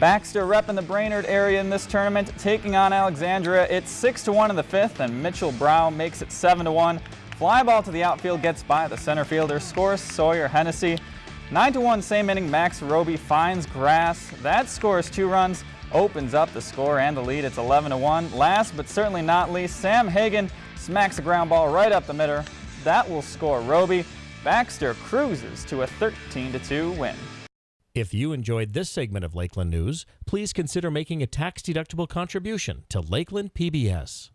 Baxter repping the Brainerd area in this tournament, taking on Alexandria. It's 6 to 1 in the fifth, and Mitchell Brow makes it 7 to 1. Fly ball to the outfield gets by the center fielder, scores Sawyer Hennessy. 9 to 1 same inning, Max Roby finds grass. That scores two runs, opens up the score and the lead. It's 11 to 1. Last but certainly not least, Sam Hagan smacks a ground ball right up the middle. That will score Roby. Baxter cruises to a 13 to 2 win. If you enjoyed this segment of Lakeland News, please consider making a tax-deductible contribution to Lakeland PBS.